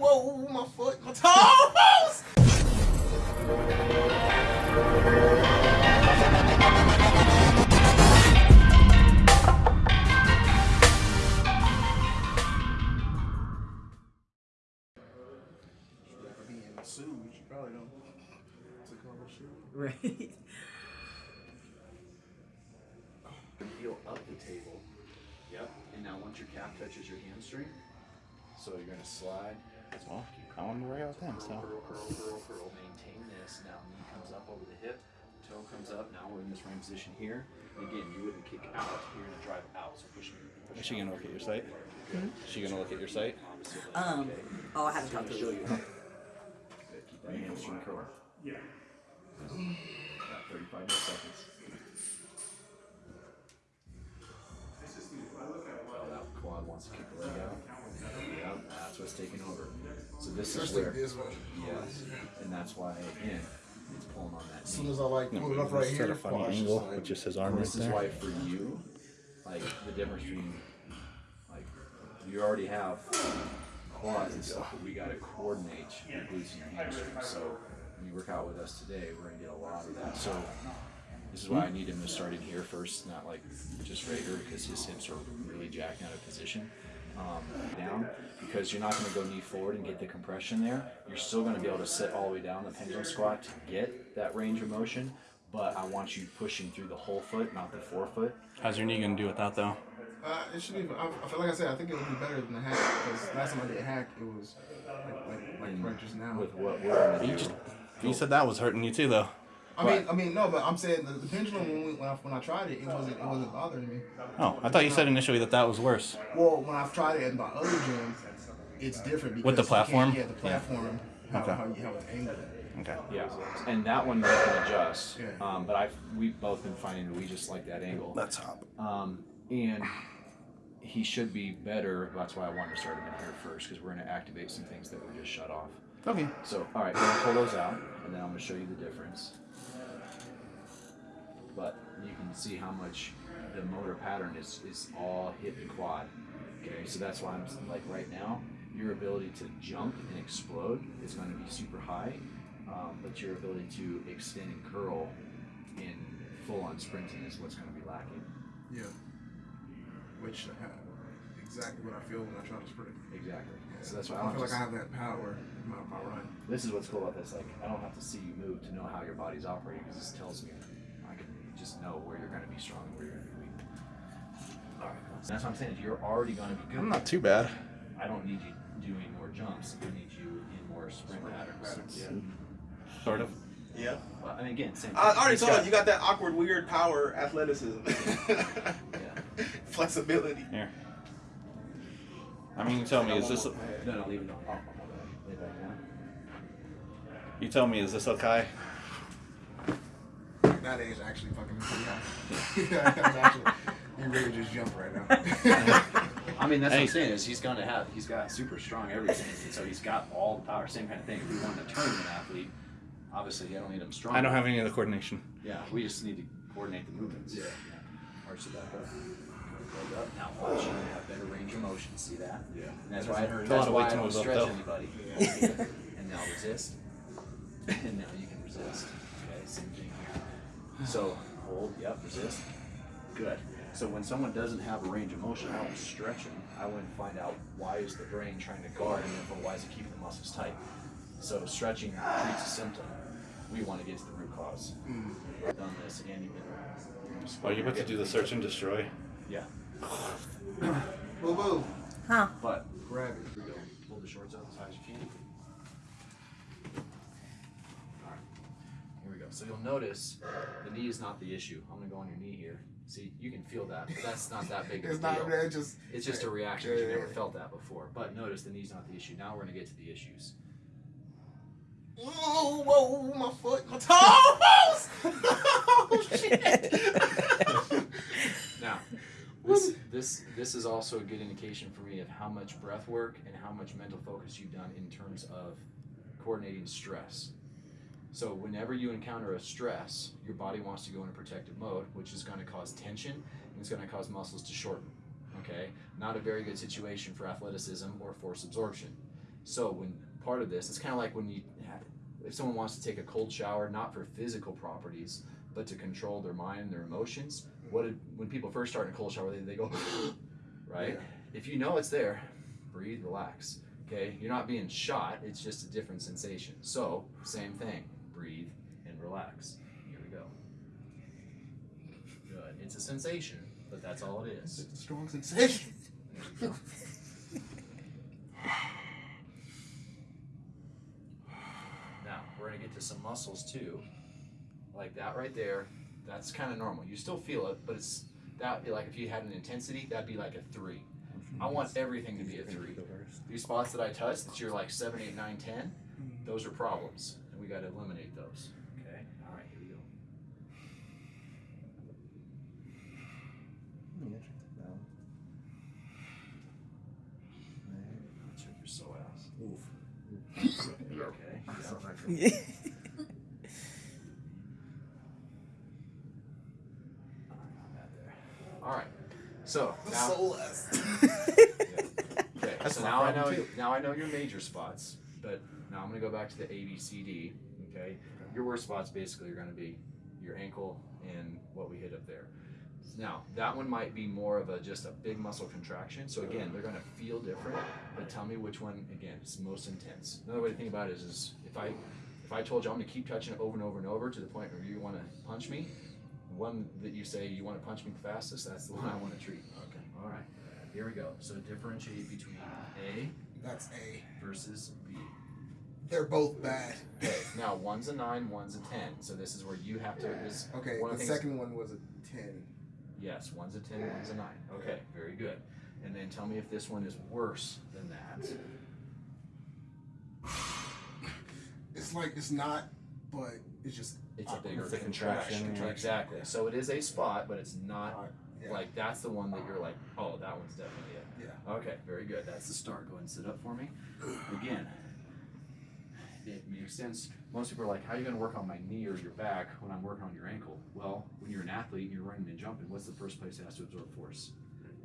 Whoa, my foot, my toes! to work out with them, so. Curl, curl, curl, curl. Maintain this. Now knee comes up over the hip, toe comes up. Now we're in this running position here. Again, you wouldn't kick out. You're gonna drive out. So push me. Push Is she gonna look at your site? Is she gonna look at your site? Um, oh, I haven't So talked gonna to show you. you how. Good. Keep that hamstring curl. Yeah. About 35 more seconds. Oh, that quad wants to kick the leg out. Yeah, that's what's taking over. So this is where, this way. yes, and that's why again, it's pulling on that As soon as I like No, move it up right set here, a funny quad's just angle like- with just his arm And right this is there. why for you, like the difference between, like, you already have quads and stuff, but we gotta coordinate your glutes and your hamstrings. So when you work out with us today, we're gonna get a lot of that. So this is why I need him to start in here first, not like just right here, because his hips are really jacked out of position. Um, down because you're not going to go knee forward and get the compression there. You're still going to be able to sit all the way down the pendulum squat to get that range of motion, but I want you pushing through the whole foot, not the forefoot. How's your knee gonna do without though? Uh, it should be. I, I feel like I said. I think it would be better than the hack because last time I did a hack, it was like like, like right just now. With what we're going to You just you said that was hurting you too though. I mean, I mean, no, but I'm saying the, the pendulum when, we, when, I, when I tried it, it wasn't it wasn't bothering me. Oh, I thought you said initially that that was worse. Well, when I've tried it in my other gyms, it's different because With the you can't- platform? Yeah, the platform. How, Okay. how, you, how it's angled. Okay. Yeah, and that one you can adjust. Yeah. Um, but I've we've both been finding that we just like that angle. Let's hop. Um, and he should be better. That's why I wanted to start him in here first because we're going to activate some things that were just shut off. Okay. So, all right, we're gonna pull those out, and then I'm gonna show you the difference. But you can see how much the motor pattern is is all hip and quad. Okay, so that's why I'm like right now, your ability to jump and explode is going to be super high, um, but your ability to extend and curl in full on sprinting is what's going to be lacking. Yeah. Which uh, exactly what I feel when I try to sprint. Exactly. So that's why I I don't feel like I have that power in my, my run. This is what's cool about this. Like, I don't have to see you move to know how your body's operating because this tells me I know where you're going to be strong and where you're going to be weak. All right. That's what I'm saying. Is you're already going to be good. I'm not too bad. I don't need you doing more jumps. I need you in more sprint patterns. Yeah. Sort of. Yeah. Well, I mean, again, same. Thing. I thing. already told you, you got that awkward, weird power athleticism. Yeah. Flexibility. Here. I mean, you tell me, is this? No, no, leave it on. Oh, Lay it back down. You tell me, is this okay? That age actually fucking pretty high. That's actually, you really just jump right now. I mean, that's what I'm saying is he's going to have he's got super strong everything, and so he's got all the power. Same kind of thing. If we want a tournament athlete, obviously I don't need him strong. I don't have any of the coordination. Yeah, we just need to coordinate the movements. Yeah. Arch it back up. Build up. Now watch you have better range of motion. See that? Yeah. And that's why, It's a that's why I don't move up, stretch though. anybody. and now resist. and now you can resist. Okay, same thing here. So hold, yep, resist. Good. So when someone doesn't have a range of motion, I don't stretch them. I want to find out why is the brain trying to guard and therefore why is it keeping the muscles tight. So stretching treats a symptom. We want to get to the root cause. Mm-hmm. I've done this and you've been. Oh, you're about to do the search and destroy. Yeah. Boo boo. Huh? But Grab it. here we go. Pull the shorts out So you'll notice the knee is not the issue. I'm gonna go on your knee here. See, you can feel that, but that's not that big of a It's not deal. that just. It's just a reaction. Yeah, You've never yeah. felt that before. But notice the knee's not the issue. Now we're gonna get to the issues. Whoa, whoa, my foot, my toes! oh shit! Now, this this this is also a good indication for me of how much breath work and how much mental focus you've done in terms of coordinating stress. So whenever you encounter a stress, your body wants to go into protective mode, which is going to cause tension and it's going to cause muscles to shorten. Okay, not a very good situation for athleticism or force absorption. So when part of this, it's kind of like when you, if someone wants to take a cold shower, not for physical properties, but to control their mind, their emotions. What did, when people first start in a cold shower, they, they go, right? If you know it's there, breathe, relax. Okay, you're not being shot. It's just a different sensation. So same thing, breathe and relax. Here we go. Good. It's a sensation, but that's all it is. It's a strong sensation. Now we're gonna get to some muscles too, like that right there. That's kind of normal. You still feel it, but it's that like if you had an intensity, that'd be like a three. I want everything to be a three. These spots that I touch, that you're like seven, eight, nine, ten, those are problems, we got to eliminate those. Okay. All right. Here we go. Check your psoas. Okay. Yeah. All right. So now. Okay, so now I know too. now I know your major spots, but now I'm gonna go back to the A B C D. Okay, your worst spots basically are gonna be your ankle and what we hit up there. Now that one might be more of a just a big muscle contraction. So again, they're gonna feel different. But tell me which one again is most intense. Another way to think about it is, is if I if I told you I'm gonna keep touching it over and over and over to the point where you want to punch me, one that you say you want to punch me fastest, that's the one I want to treat. Okay. All right. Here we go. So differentiate between A That's A. versus B. They're both bad. Okay. Now one's a nine, one's a ten. So this is where you have to. This, Okay, One the things- second one was a ten. Yes, one's a ten, one's a nine. Okay, very good. And then tell me if this one is worse than that. It's like it's not, but it's just It's a bigger contraction. contraction. Exactly. So it is a spot, but it's not not. Yeah. like that's the one that you're like, oh, that one's definitely it. yeah. Okay, very good. That's the start. Go ahead and sit up for me. Again, it makes sense. Most people are like, how are you going to work on my knee or your back when I'm working on your ankle? Well, when you're an athlete and you're running and jumping, what's the first place it has to absorb force?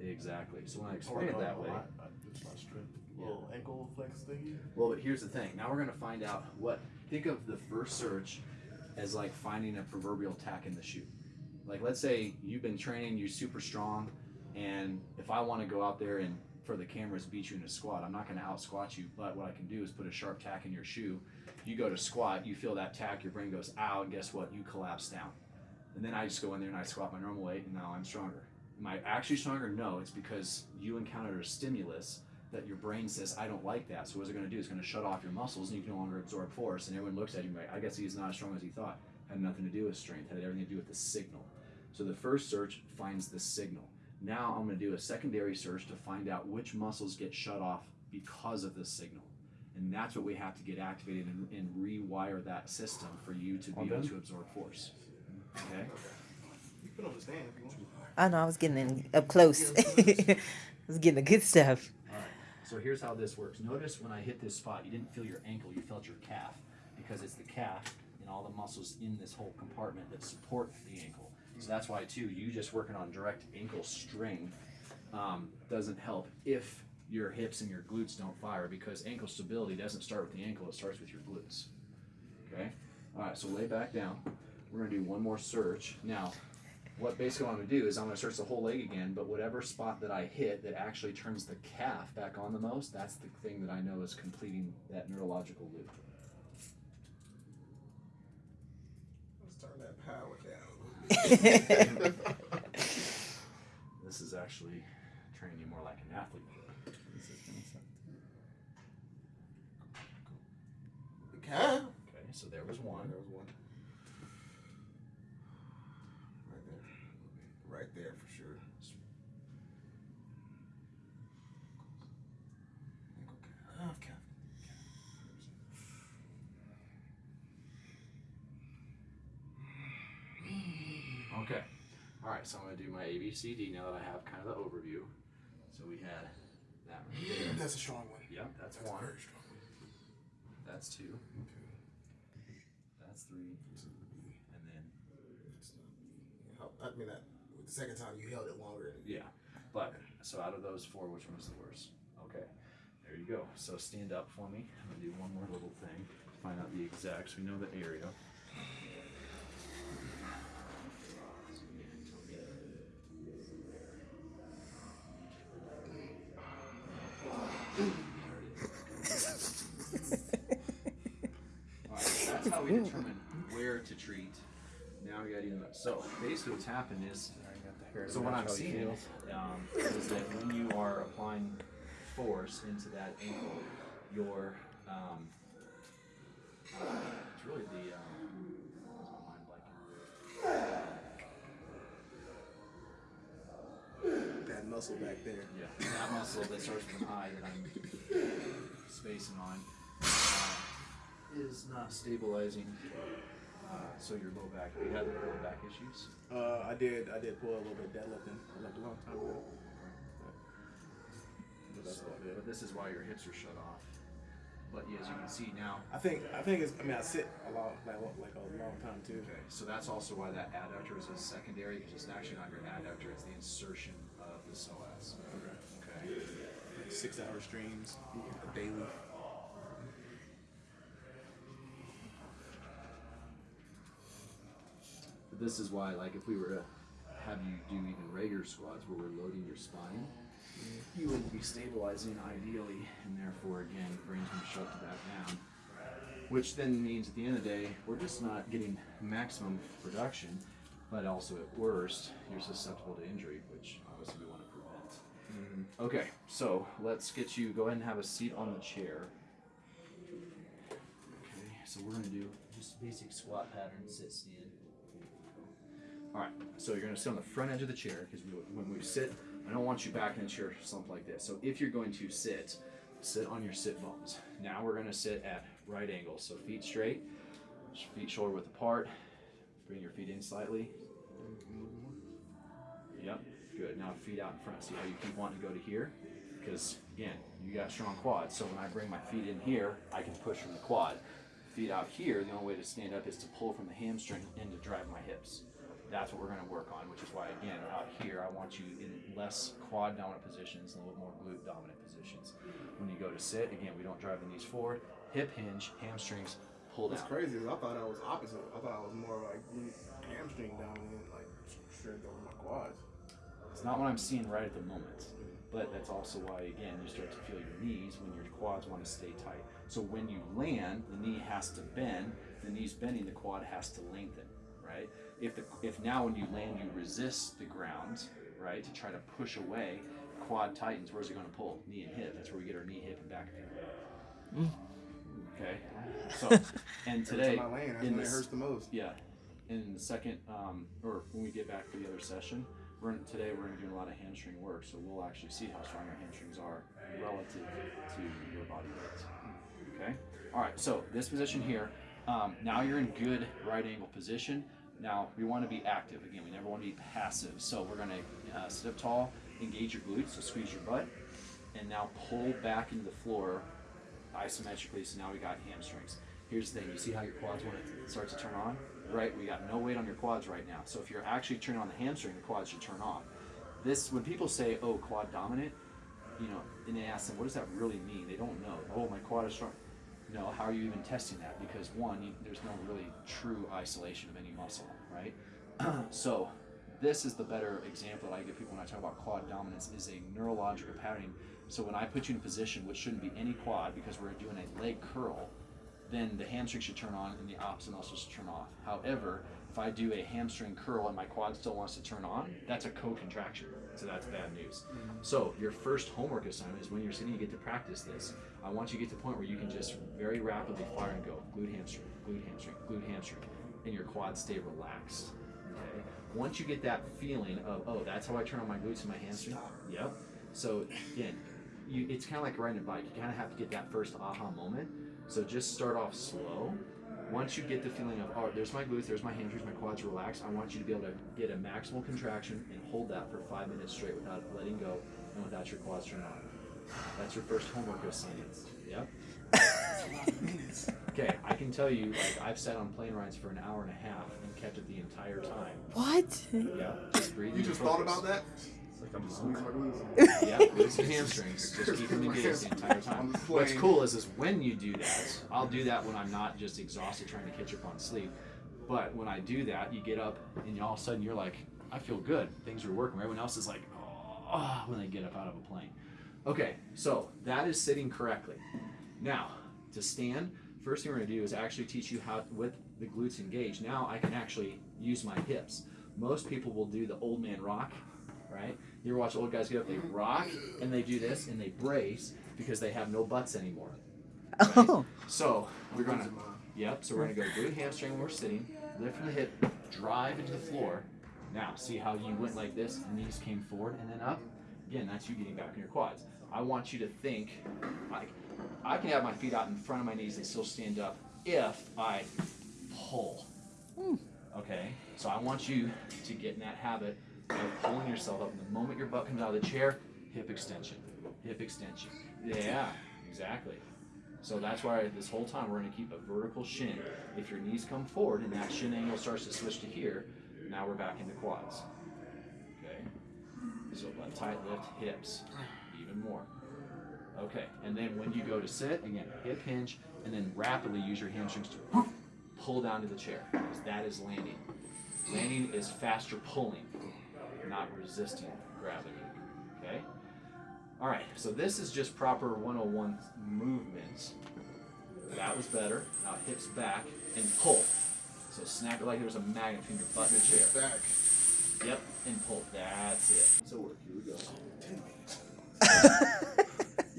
Exactly. So when I oh, explain it that way, It's my strength. Little ankle flex thingy. well, but here's the thing. Now we're going to find out what. Think of the first search as like finding a proverbial tack in the shoe. Like, let's say you've been training, you're super strong, and if I want to go out there and for the cameras beat you in a squat, I'm not going to out squat you, but what I can do is put a sharp tack in your shoe. You go to squat, you feel that tack, your brain goes, ow, and guess what? You collapse down. And then I just go in there and I squat my normal weight, and now I'm stronger. Am I actually stronger? No, it's because you encountered a stimulus that your brain says, I don't like that. So what's it going to do? It's going to shut off your muscles and you can no longer absorb force. And everyone looks at you like, I guess he's not as strong as he thought. Had nothing to do with strength. Had everything to do with the signal. So the first search finds the signal. Now I'm going to do a secondary search to find out which muscles get shut off because of this signal. And that's what we have to get activated and, and rewire that system for you to be able to absorb force. Okay? You can understand if you want. I know I was getting in up close. I was getting the good stuff. All right. So here's how this works. Notice when I hit this spot, you didn't feel your ankle, you felt your calf because it's the calf and all the muscles in this whole compartment that support the ankle. So that's why too, you just working on direct ankle strength um, doesn't help if your hips and your glutes don't fire because ankle stability doesn't start with the ankle, it starts with your glutes. Okay? All right, so lay back down. We're gonna do one more search. Now, what basically I'm gonna do is I'm gonna search the whole leg again, but whatever spot that I hit that actually turns the calf back on the most, that's the thing that I know is completing that neurological loop. Let's turn that power down. This is actually training you more like an athlete. The calf. Okay, so there was one. There was one. Right there. Right there for sure. Ankle calf. Okay. All right, so I'm gonna do my ABCD now that I have kind of the overview. So we had that right there. That's a strong one. Yep, that's That's one. very strong one. That's two. Okay. That's three. And then I mean that the second time you held it longer. Yeah, but so out of those four, which one was the worst? Okay, there you go. So stand up for me. I'm gonna do one more little thing. Find out the exact so we know the area. We determine where to treat. Now we gotta do that. So basically what's happened is so what I'm seeing um, is that when you are applying force into that ankle, your um, uh, it's really the um, what's my mind blanking? That muscle back there. Yeah, that muscle that starts with an I that I'm spacing on is not stabilizing. Uh, so your low back. You had low back issues. Uh, I did. I did pull a little bit deadlifting like a long time ago. But So, but this is why your hips are shut off. But yeah, as you can see now, I think. I think it's. I mean, I sit a long, like like a long time too. Okay, so that's also why that adductor is a secondary, because it's actually not your adductor, it's the insertion of the psoas. Okay. Like six hour streams daily. This is why, like, if we were to have you do even regular squats where we're loading your spine, you would be stabilizing ideally, and therefore, again, brain's going to shut to back down. Which then means at the end of the day, we're just not getting maximum production, but also at worst, you're susceptible to injury, which obviously we want to prevent. Mm-hmm. Okay, so let's get you, go ahead and have a seat on the chair. Okay, so we're gonna do just basic squat pattern, sit, stand. All right, so you're gonna sit on the front edge of the chair because when we sit, I don't want you back in the chair slumped like this. So if you're going to sit, sit on your sit bones. Now we're gonna sit at right angles, so feet straight, feet shoulder width apart. Bring your feet in slightly. Yep, good. Now feet out in front. See how you keep wanting to go to here? Because again, you got strong quads. So when I bring my feet in here, I can push from the quad. Feet out here, the only way to stand up is to pull from the hamstring and to drive my hips. That's what we're going to work on, which is why again, out here, I want you in less quad dominant positions and a little more glute dominant positions. When you go to sit, again, we don't drive the knees forward. Hip hinge, hamstrings, pull down. crazy I thought I was opposite. I thought I was more like hamstring dominant, like strength over my quads. It's not what I'm seeing right at the moment. But that's also why, again, you start to feel your knees when your quads want to stay tight. So when you land, the knee has to bend. The knee's bending, the quad has to lengthen, right? If the if now when you land, you resist the ground, right, to try to push away, quad tightens. Where's it going to pull? Knee and hip. That's where we get our knee, hip, and back pain. Okay. So, and today, That's my lane. That's in when it hurts the most. yeah. In the second, um, or when we get back to the other session, we're gonna, today we're gonna be doing a lot of hamstring work, so we'll actually see how strong your hamstrings are relative to your body weight. Okay. All right. So this position here. Um, now you're in good right angle position. Now we want to be active again. We never want to be passive. So we're gonna uh, sit up tall, engage your glutes, so squeeze your butt, and now pull back into the floor isometrically. So now we got hamstrings. Here's the thing. You see how your quads when it starts to turn on? Right. We got no weight on your quads right now. So if you're actually turning on the hamstring, the quads should turn off. This when people say, "Oh, quad dominant," you know, and they ask them, "What does that really mean?" They don't know. Oh, my quad is strong. No, how are you even testing that? Because one, you, there's no really true isolation of any muscle, right? so this is the better example that I give people when I talk about quad dominance is a neurological pattern. So when I put you in a position which shouldn't be any quad because we're doing a leg curl, then the hamstring should turn on and the opposite muscle should turn off. However, if I do a hamstring curl and my quad still wants to turn on, that's a co-contraction. So that's bad news. Mm-hmm. So your first homework assignment is when you're sitting, you get to practice this. I want you to get to the point where you can just very rapidly fire and go glute hamstring, glute hamstring, glute hamstring, and your quads stay relaxed. Okay. Once you get that feeling of oh, that's how I turn on my glutes and my hamstring. Yep. So again, you it's kind of like riding a bike. You kind of have to get that first aha moment. So just start off slow. Once you get the feeling of, oh, there's my glutes, there's my hamstrings, my quads relaxed, I want you to be able to get a maximal contraction and hold that for five minutes straight without letting go and without your quads turning on. That's your first homework assignment. Yep. Okay, I can tell you, like, I've sat on plane rides for an hour and a half and kept it the entire time. What? Yeah, just breathing. You and just thought about that? Like I'm squeezing my glutes. Yeah, glutes and hamstrings. Just keep them engaged the entire time. What's cool is, is when you do that, I'll do that when I'm not just exhausted trying to catch up on sleep. But when I do that, you get up and you, all of a sudden you're like, I feel good. Things are working. Everyone else is like, oh, when they get up out of a plane. Okay, so that is sitting correctly. Now, to stand, first thing we're gonna do is actually teach you how, with the glutes engaged, now I can actually use my hips. Most people will do the old man rock, right? You ever watch old guys get up, they rock, and they do this, and they brace because they have no butts anymore. Oh. right? Oh. So, we're gonna, yep, so we're gonna go glute hamstring when we're sitting, lift from the hip, drive into the floor. Now, see how you went like this, and knees came forward and then up? Again, that's you getting back in your quads. I want you to think like I can have my feet out in front of my knees and still stand up if I pull. Hmm. Okay? So I want you to get in that habit of pulling yourself up. And the moment your butt comes out of the chair, hip extension. Hip extension. Yeah, exactly. So that's why this whole time we're going to keep a vertical shin. If your knees come forward and that shin angle starts to switch to here, now we're back into quads. Okay? So tight lift hips even more. Okay, and then when you go to sit, again, hip hinge, and then rapidly use your hamstrings to pull down to the chair, because that is landing. Landing is faster pulling, not resisting gravity. Okay? All right, so this is just proper 101 movements. That was better. Now hips back and pull. So snap it like there's a magnet between your butt and the chair. Back. Yep, and pull. That's it. So work. Here we go.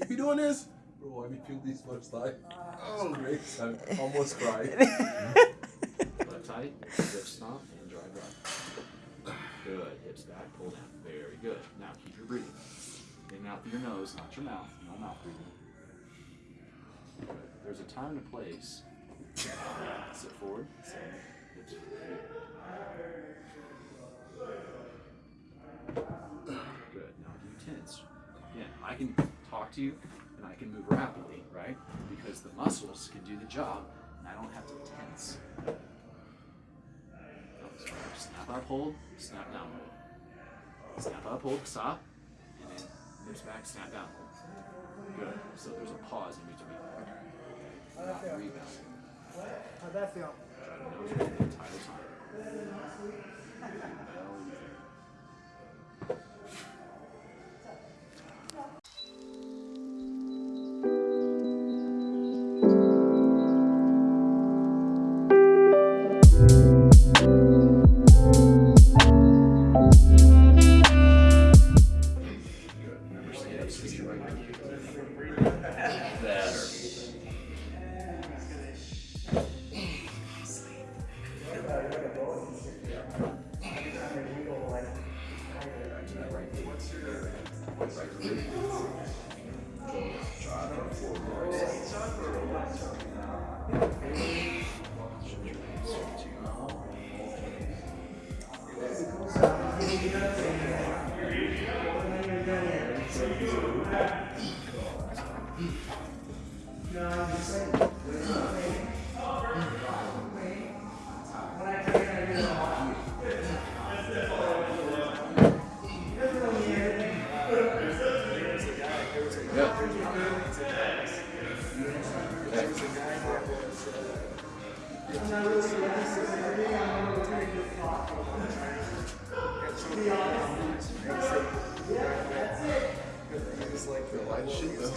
You be doing this? Bro, I be feel this much time. Oh, great. I'm almost crying. Butt tight, hip stomp, and drive right. Good. Hips back, pull down. Very good. Now keep your breathing. In and out through your nose, not your mouth. No mouth breathing. Good. There's a time and a place. Sit forward. Sit. Hips. Good. Now do tense? Again, I can talk to you and I can move rapidly, right? Because the muscles can do the job and I don't have to tense. Up, hold, snap down, hold. Snap up, hold, stop, and then hips back, snap down, hold. Good. So there's a pause in between. Not rebound. How'd that feel? Try to nose the entire time. The though.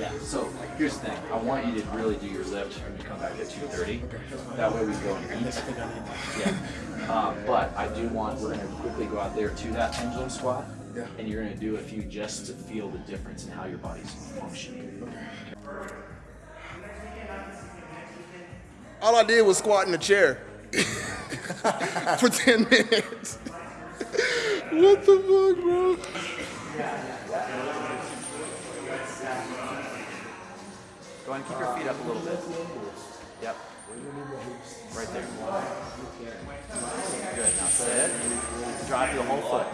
Yeah, so here's the thing. I want you to really do your lift when you come back at 2.30. That way we go and eat. Yeah. Uh, but I do want, we're going to quickly go out there to that pendulum squat. Yeah. And you're going to do a few just to feel the difference in how your body's functioning. All I did was squat in a chair for 10 minutes. what the fuck, bro? Go ahead and keep your feet up a little bit. Yep. Right there. Good. Now sit. Drive through the whole foot.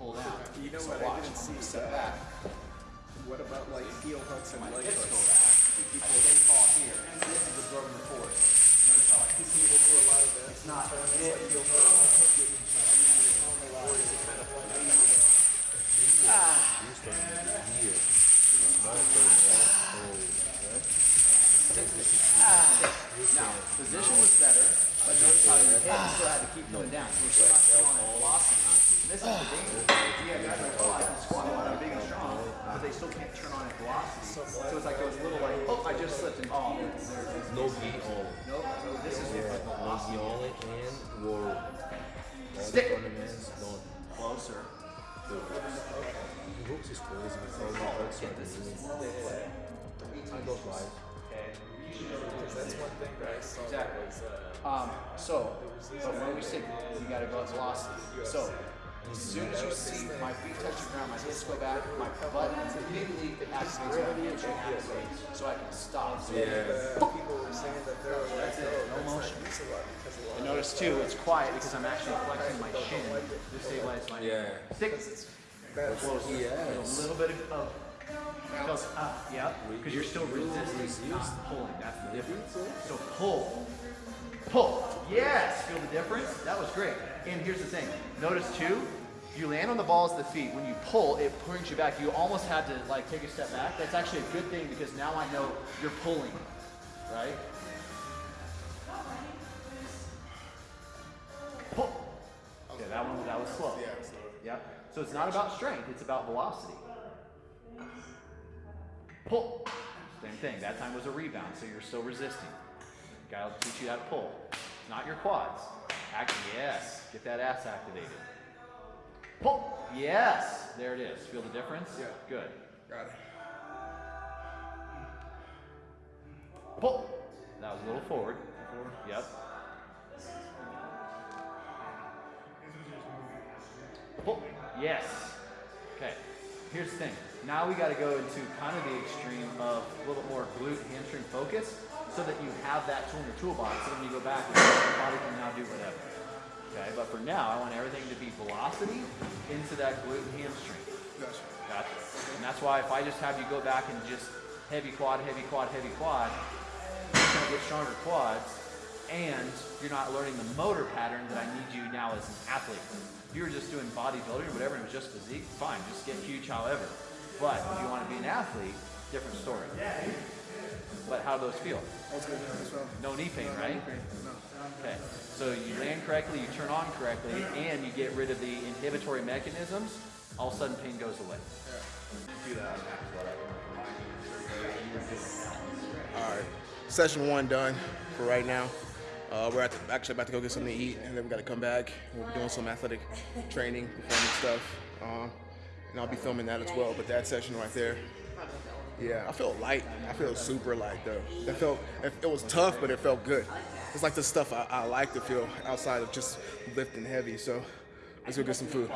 There? Pull down. You know so what? I didn't see step back. What about like heel hooks and leg hooks? I stay tall here. This is absorbing the force. Notice how I keep People do a lot of that. It's not It's like heel hooks. Now, position was better, but notice how your head still had to keep going down. So we're still not on velocity. This is the danger. Yeah, guys like, oh, I can squat a lot, I'm big and strong, but they still can't turn on at velocity. So it's like those little like, oh, I just slipped and oh, there's No gi only. no, no, this is No velocity. gi only and roll. Stick. Tournaments don't. Closer. Hooks is crazy. It's all the hooks are really. I go live. That's one thing that I saw. Exactly. Um, so, but when we say you gotta go at velocity. So, as soon as you see my feet touch the ground, my hips go back, my butt immediately activates my hamstring activates, so I can stop. So People were saying that they're oh, That's it, oh, no motion. Like, it's a lot because a lot And notice too, it's quiet because I'm actually flexing my shin to stabilize my Yeah. stick. bad. A Yes. little bit of, of goes up, yeah, because you're still resisting, not pulling. That's the difference. So pull, pull. Yes, feel the difference? That was great. And here's the thing. Notice too, you land on the balls of the feet. When you pull, it brings you back. You almost had to like take a step back. That's actually a good thing because now I know you're pulling, right? Pull. Okay, that one that was slow. Yeah. So it's not about strength, it's about velocity. Pull. Same thing. That time was a rebound, so you're still resisting. Guy will teach you how to pull. Not your quads. Act yes. Get that ass activated. Pull. Yes. There it is. Feel the difference? Yeah. Good. Got it. Pull. That was a little forward. Yep. Pull. Yes. Okay. Here's the thing. Now we got to go into kind of the extreme of a little more glute hamstring focus so that you have that tool in your toolbox so when you go back, your body can now do whatever. Okay, but for now, I want everything to be velocity into that glute and hamstring. Gotcha. Gotcha. And that's why if I just have you go back and just heavy quad, heavy quad, heavy quad, you're gonna get stronger quads, and you're not learning the motor pattern that I need you now as an athlete. If you were just doing bodybuilding or whatever, and it was just physique, fine, just get huge, however. But if you want to be an athlete, different story. But how do those feel? That's good as well. No knee pain, right? No. Okay, so you land correctly, you turn on correctly, and you get rid of the inhibitory mechanisms, all of a sudden pain goes away. All right, session one done for right now. Uh, we're at the, actually about to go get something to eat, and then we got to come back. We'll be doing some athletic training, performance stuff, um, and I'll be filming that as well. But that session right there, yeah, I feel light. I feel super light though. It felt it, was tough, but it felt good. It's like the stuff I, I like to feel outside of just lifting heavy. So let's go get some food.